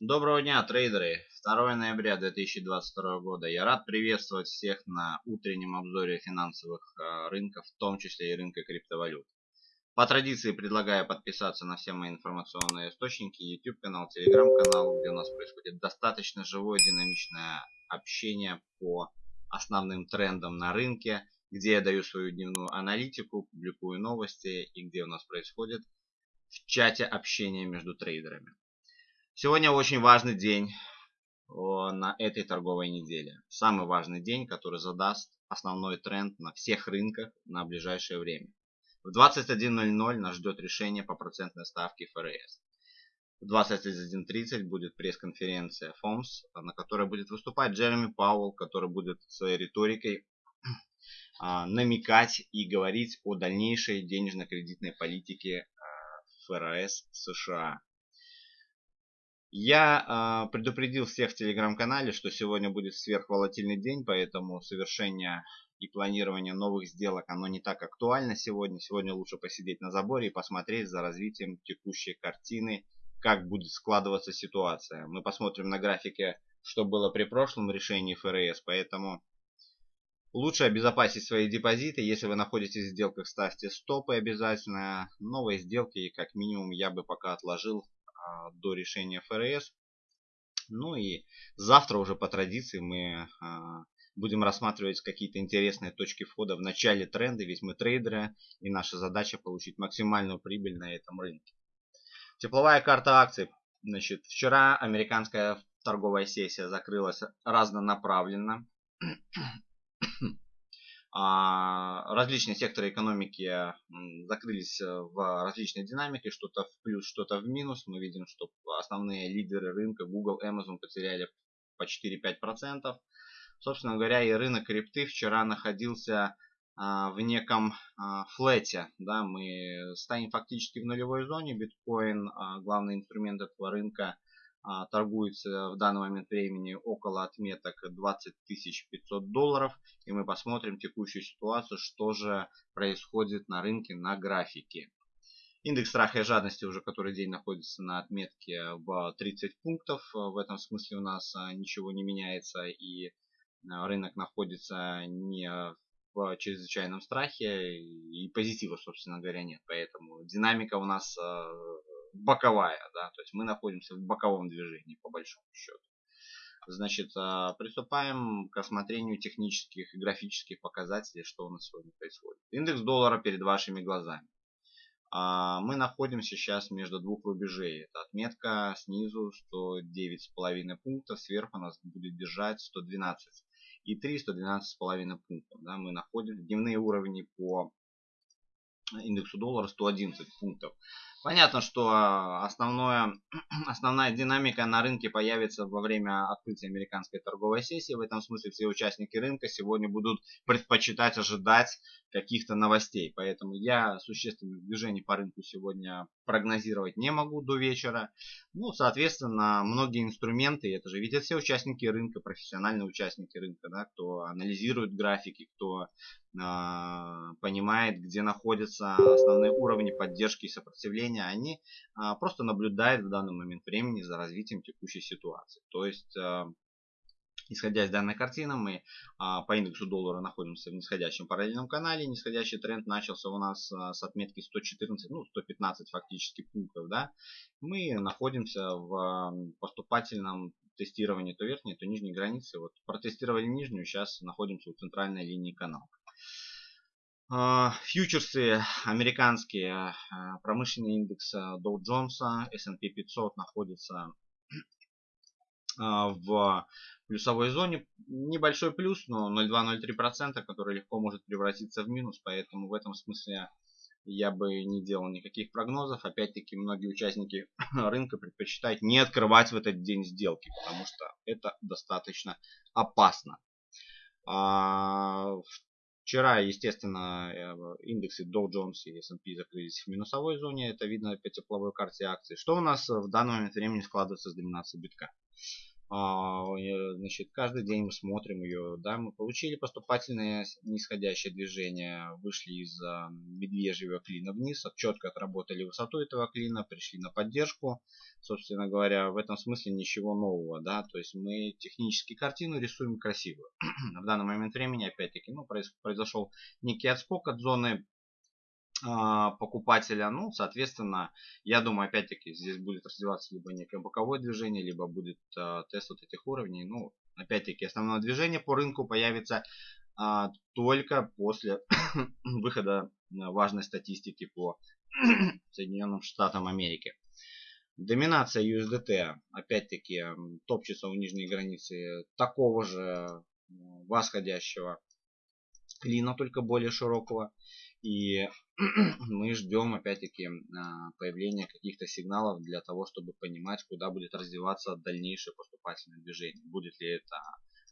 Доброго дня, трейдеры! 2 ноября 2022 года. Я рад приветствовать всех на утреннем обзоре финансовых э, рынков, в том числе и рынка криптовалют. По традиции предлагаю подписаться на все мои информационные источники, YouTube канал, Telegram канал, где у нас происходит достаточно живое динамичное общение по основным трендам на рынке, где я даю свою дневную аналитику, публикую новости и где у нас происходит в чате общение между трейдерами. Сегодня очень важный день на этой торговой неделе. Самый важный день, который задаст основной тренд на всех рынках на ближайшее время. В 21.00 нас ждет решение по процентной ставке ФРС. В 21.30 будет пресс-конференция ФОМС, на которой будет выступать Джереми Пауэлл, который будет своей риторикой а, намекать и говорить о дальнейшей денежно-кредитной политике а, ФРС США. Я э, предупредил всех в телеграм-канале, что сегодня будет сверхволатильный день, поэтому совершение и планирование новых сделок, оно не так актуально сегодня. Сегодня лучше посидеть на заборе и посмотреть за развитием текущей картины, как будет складываться ситуация. Мы посмотрим на графике, что было при прошлом решении ФРС, поэтому лучше обезопасить свои депозиты. Если вы находитесь в сделках, ставьте стопы обязательно. Новые сделки, как минимум, я бы пока отложил до решения ФРС. Ну и завтра уже по традиции мы а, будем рассматривать какие-то интересные точки входа в начале тренда, ведь мы трейдеры и наша задача получить максимальную прибыль на этом рынке. Тепловая карта акций. Значит, вчера американская торговая сессия закрылась разнонаправленно. А, различные секторы экономики закрылись э, в различной динамике, что-то в плюс, что-то в минус. Мы видим, что основные лидеры рынка Google, Amazon потеряли по 4-5%. Собственно говоря, и рынок крипты вчера находился а, в неком а, флете. Да, мы стоим фактически в нулевой зоне. Биткоин, главный инструмент этого рынка, торгуется в данный момент времени около отметок 20 500 долларов. И мы посмотрим текущую ситуацию, что же происходит на рынке на графике. Индекс страха и жадности уже который день находится на отметке в 30 пунктов. В этом смысле у нас а, ничего не меняется и а, рынок находится не в чрезвычайном страхе и позитива, собственно говоря, нет. Поэтому динамика у нас боковая, да, то есть мы находимся в боковом движении по большому счету. Значит, а, приступаем к осмотрению технических и графических показателей, что у нас сегодня происходит. Индекс доллара перед вашими глазами. А, мы находимся сейчас между двух рубежей. Это отметка снизу 109,5 пунктов, сверху нас будет держать 112 и 3 112,5 пунктов. Да, мы находим дневные уровни по индексу доллара 111 пунктов. Понятно, что а, основное, основная динамика на рынке появится во время открытия американской торговой сессии. В этом смысле все участники рынка сегодня будут предпочитать ожидать каких-то новостей. Поэтому я существенных движений по рынку сегодня прогнозировать не могу до вечера. Ну, соответственно, многие инструменты, это же видят все участники рынка, профессиональные участники рынка, да, кто анализирует графики, кто э, понимает, где находятся основные уровни поддержки и сопротивления они а, просто наблюдают в данный момент времени за развитием текущей ситуации. То есть, а, исходя из данной картины, мы а, по индексу доллара находимся в нисходящем параллельном канале. Нисходящий тренд начался у нас с отметки 114, ну 115 фактически пунктов. Да? Мы находимся в поступательном тестировании то верхней, то нижней границы. Вот протестировали нижнюю, сейчас находимся у центральной линии канала. А, фьючерсы американские, а, промышленный индекс Dow Jones, S&P 500 находится а, в плюсовой зоне. Небольшой плюс, но 0,2-0,3%, который легко может превратиться в минус. Поэтому в этом смысле я бы не делал никаких прогнозов. Опять-таки, многие участники рынка предпочитают не открывать в этот день сделки, потому что это достаточно опасно. Вчера, естественно, э, индексы Dow Jones и S&P закрылись в минусовой зоне. Это видно по тепловой карте акций. Что у нас в данный момент времени складывается с доминацией битка? А, значит, каждый день мы смотрим ее, да, мы получили поступательное нисходящее движение, вышли из а, медвежьего клина вниз, четко отработали высоту этого клина, пришли на поддержку, собственно говоря, в этом смысле ничего нового, да, то есть мы технически картину рисуем красивую. в данный момент времени, опять-таки, ну, произошел некий отскок от зоны покупателя. Ну, соответственно, я думаю, опять-таки, здесь будет развиваться либо некое боковое движение, либо будет э, тест вот этих уровней. Ну, опять-таки, основное движение по рынку появится а, только после выхода важной статистики по Соединенным Штатам Америки. Доминация USDT, опять-таки, топчется у нижней границы такого же восходящего клина, только более широкого. И мы ждем опять-таки а, появления каких-то сигналов для того, чтобы понимать, куда будет развиваться дальнейшее поступательное движение. Будет ли это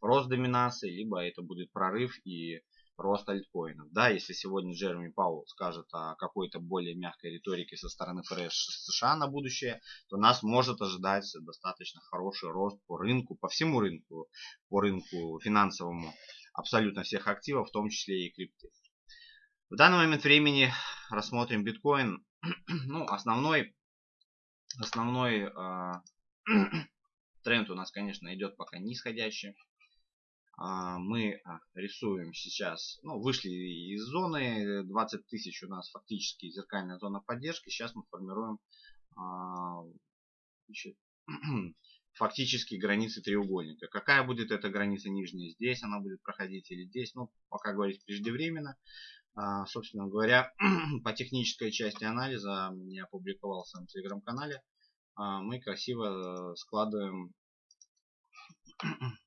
рост доминации, либо это будет прорыв и рост альткоинов. Да, если сегодня Джереми Пауэлл скажет о какой-то более мягкой риторике со стороны ФРС США на будущее, то нас может ожидать достаточно хороший рост по рынку, по всему рынку, по рынку финансовому абсолютно всех активов, в том числе и крипты. В данный момент времени рассмотрим биткоин. ну, основной, основной э, тренд у нас, конечно, идет пока нисходящий. Э, мы рисуем сейчас, ну, вышли из зоны, 20 тысяч у нас фактически зеркальная зона поддержки. Сейчас мы формируем э, значит, фактически границы треугольника. Какая будет эта граница нижняя? Здесь она будет проходить или здесь? Ну, пока говорить преждевременно. А, собственно говоря, по технической части анализа я опубликовал в своем телеграм-канале. А, мы красиво э, складываем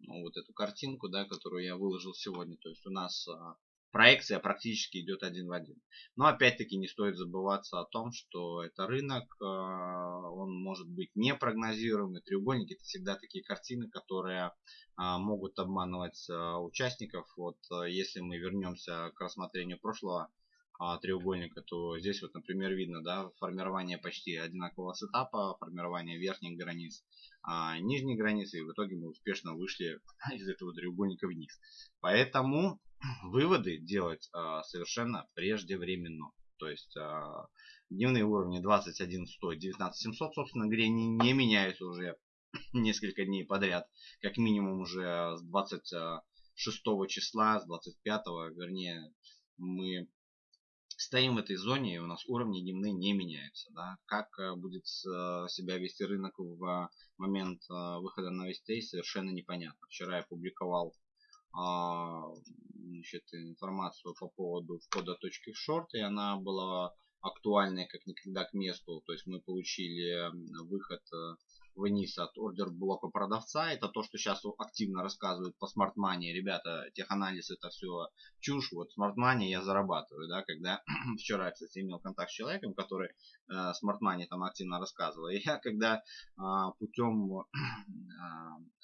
ну, вот эту картинку, да, которую я выложил сегодня. То есть у нас а, проекция практически идет один в один. Но опять-таки не стоит забываться о том, что это рынок, э, он может быть непрогнозируемый. Треугольники это всегда такие картины, которые э, могут обманывать э, участников. Вот если мы вернемся к рассмотрению прошлого треугольника, то здесь вот, например, видно, да, формирование почти одинакового сетапа, формирование верхних границ, а нижних границ, и в итоге мы успешно вышли из этого треугольника вниз. Поэтому выводы делать а, совершенно преждевременно. То есть а, дневные уровни 21 100 19 700 собственно говоря не, не меняются уже несколько дней подряд как минимум уже с 26 числа с 25 вернее мы стоим в этой зоне и у нас уровни дневные не меняются да? как э, будет э, себя вести рынок в момент э, выхода новостей совершенно непонятно вчера я публиковал а, значит, информацию по поводу входа точки в шорт, и она была актуальной как никогда к месту. То есть мы получили выход э, вниз от ордер блока продавца. Это то, что сейчас активно рассказывают по Smart Money. Ребята, теханализ это все чушь. Вот Smart Money я зарабатываю. Да, когда вчера, кстати, имел контакт с человеком, который э, Smart там активно рассказывал. И я когда э, путем э,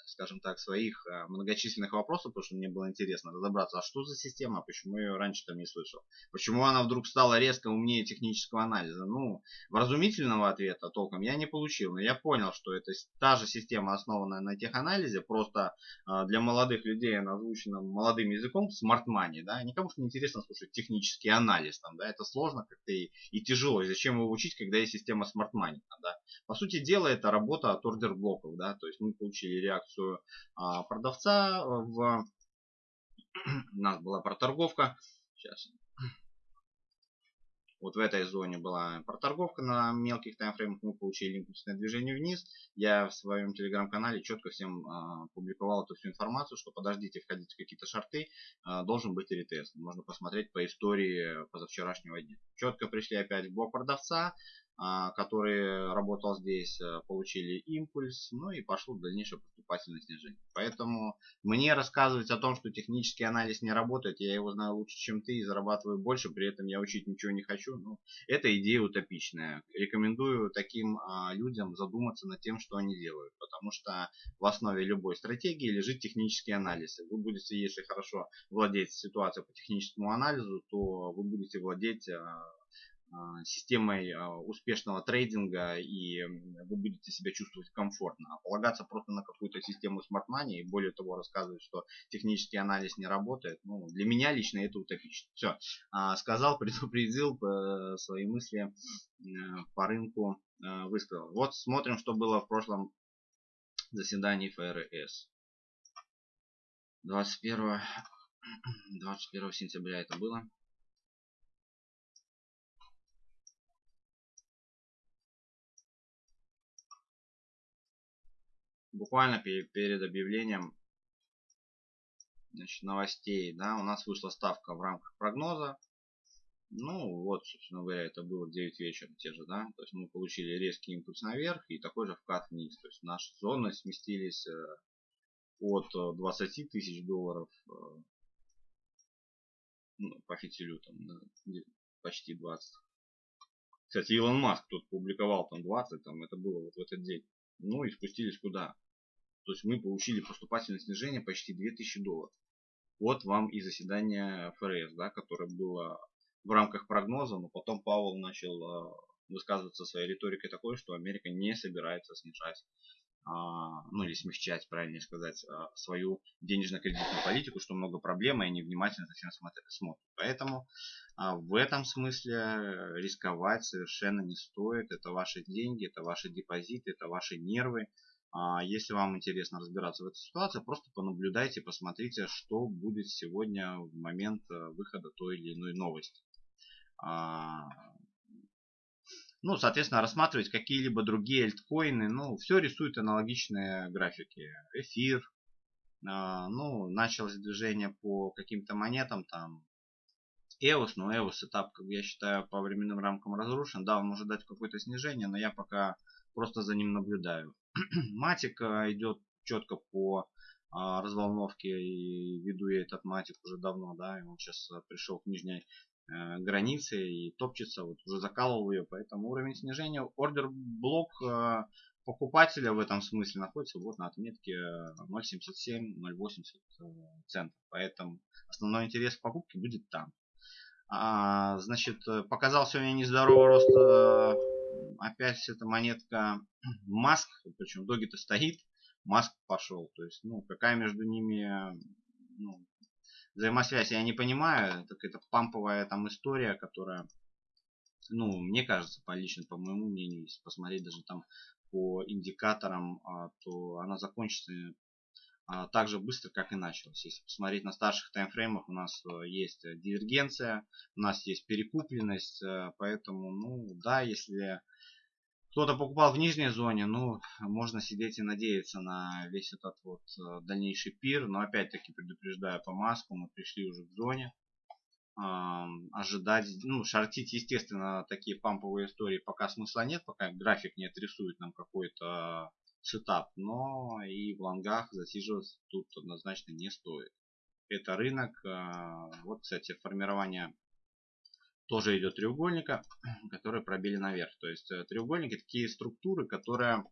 скажем так, своих э, многочисленных вопросов, потому что мне было интересно разобраться, а что за система, почему я ее раньше там не слышал, почему она вдруг стала резко умнее технического анализа. Ну, вразумительного ответа толком я не получил, но я понял, что это та же система, основанная на теханализе, просто э, для молодых людей она озвучена молодым языком, smart money, да, никому не интересно слушать технический анализ, там, да, это сложно как-то и, и тяжело, и зачем его учить, когда есть система smart money, да. По сути дела, это работа от ордер блоков, да, то есть мы получили реакцию а, продавца. В... У нас была проторговка. Сейчас. Вот в этой зоне была проторговка на мелких таймфреймах. Мы получили импульсное движение вниз. Я в своем телеграм-канале четко всем э, публиковал эту всю информацию, что подождите, входите в какие-то шарты. Э, должен быть ретест. Можно посмотреть по истории позавчерашнего дня. Четко пришли опять в блок продавца. А, который работал здесь, э, получили импульс, ну и пошло дальнейшее поступательное снижение. Поэтому мне рассказывать о том, что технический анализ не работает, я его знаю лучше, чем ты и зарабатываю больше, при этом я учить ничего не хочу. Ну, это идея утопичная. Рекомендую таким а, людям задуматься над тем, что они делают, потому что в основе любой стратегии лежит технический анализ. Вы будете, если хорошо владеть ситуацией по техническому анализу, то вы будете владеть а, системой а, успешного трейдинга и вы будете себя чувствовать комфортно. А полагаться просто на какую-то систему Smart Money и более того рассказывать, что технический анализ не работает, ну, для меня лично это утопично. Все, сказал, предупредил э, свои мысли э, по рынку э, высказал. Вот смотрим, что было в прошлом заседании ФРС. 21, 21 сентября это было. Буквально перед, объявлением значит, новостей, да, у нас вышла ставка в рамках прогноза. Ну, вот, собственно говоря, это было в 9 вечера те же, да. То есть мы получили резкий импульс наверх и такой же вкат вниз. То есть наши зоны сместились э, от 20 э, тысяч долларов э, ну, по фитилю там почти 20. Кстати, Илон Маск тут публиковал там 20, там это было вот в этот день. Ну и спустились куда? То есть мы получили поступательное снижение почти 2000 долларов. Вот вам и заседание ФРС, да, которое было в рамках прогноза, но потом Пауэлл начал э, высказываться своей риторикой такой, что Америка не собирается снижать, а, ну или смягчать, правильнее сказать, а, свою денежно-кредитную политику, что много проблем, и они внимательно за всем смотрят. Поэтому а, в этом смысле рисковать совершенно не стоит. Это ваши деньги, это ваши депозиты, это ваши нервы. А, если вам интересно разбираться в этой ситуации, просто понаблюдайте, посмотрите, что будет сегодня в момент э, выхода той или иной новости. А, ну, соответственно, рассматривать какие-либо другие альткоины. Ну, все рисует аналогичные графики. Эфир. Ну, началось движение по каким-то монетам, там, EOS, но EOS этап, как я считаю, по временным рамкам разрушен. Да, он может дать какое-то снижение, но я пока просто за ним наблюдаю. Матик идет четко по а, разволновке и веду я этот матик уже давно, да, и он сейчас а, пришел к нижней э, границе и топчется, вот уже закалывал ее, поэтому уровень снижения, ордер блок э, покупателя в этом смысле находится вот на отметке 0.77-0.80 центов, поэтому основной интерес в покупке будет там. А, значит, э, показал сегодня нездоровый рост. Опять эта монетка Маск, причем доги-то стоит, Маск пошел. То есть, ну, какая между ними ну, взаимосвязь, я не понимаю. Это памповая там история, которая, ну, мне кажется, по лично, по моему мнению, если посмотреть даже там по индикаторам, а, то она закончится так же быстро, как и началось. Если посмотреть на старших таймфреймах, у нас э, есть э, дивергенция, у нас есть перекупленность, э, поэтому, ну, да, если кто-то покупал в нижней зоне, ну, можно сидеть и надеяться на весь этот вот дальнейший пир, но опять-таки предупреждаю по маску, мы пришли уже к зоне, ожидать, ну, шортить, естественно, такие памповые истории пока смысла нет, пока график не отрисует нам какой-то сетап, но и в лонгах засиживаться тут однозначно не стоит. Это рынок. А, вот, кстати, формирование тоже идет треугольника, которые пробили наверх. То есть э, треугольники такие структуры, которые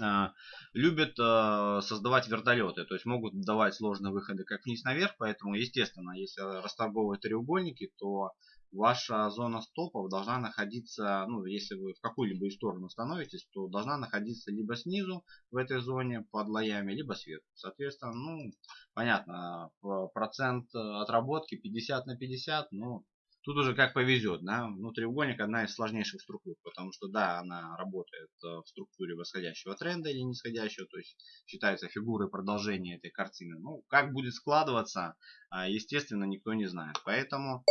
а, любят а, создавать вертолеты, то есть могут давать сложные выходы как вниз наверх, поэтому естественно, если расторговывать треугольники, то ваша зона стопов должна находиться, ну, если вы в какую-либо сторону становитесь, то должна находиться либо снизу в этой зоне под лоями, либо сверху. Соответственно, ну, понятно, процент отработки 50 на 50, ну, тут уже как повезет, да. Ну, одна из сложнейших структур, потому что, да, она работает э, в структуре восходящего тренда или нисходящего, то есть считается фигурой продолжения этой картины. Ну, как будет складываться, а, естественно, никто не знает. Поэтому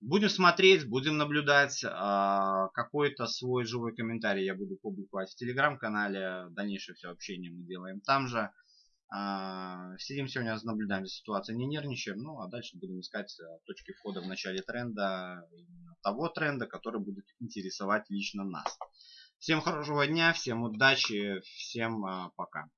Будем смотреть, будем наблюдать. А, какой-то свой живой комментарий я буду публиковать в телеграм-канале. Дальнейшее все общение мы делаем там же. А, сидим сегодня, наблюдаем за ситуацией, не нервничаем. Ну, а дальше будем искать э, точки входа в начале тренда. Того тренда, который будет интересовать лично нас. Всем хорошего дня, всем удачи, всем а, пока.